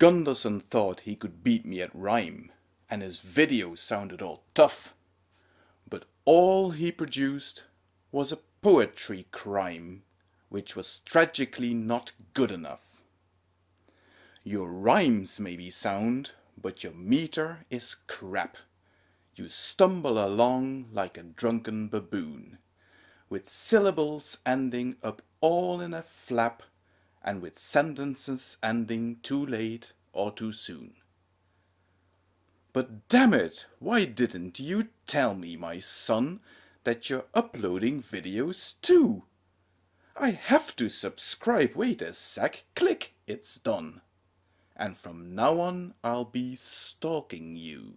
Gunderson thought he could beat me at rhyme, and his videos sounded all tough, but all he produced was a poetry crime which was tragically not good enough. Your rhymes may be sound, but your meter is crap. You stumble along like a drunken baboon, with syllables ending up all in a flap and with sentences ending too late or too soon. But damn it, why didn't you tell me, my son, that you're uploading videos too? I have to subscribe, wait a sec, click, it's done. And from now on I'll be stalking you.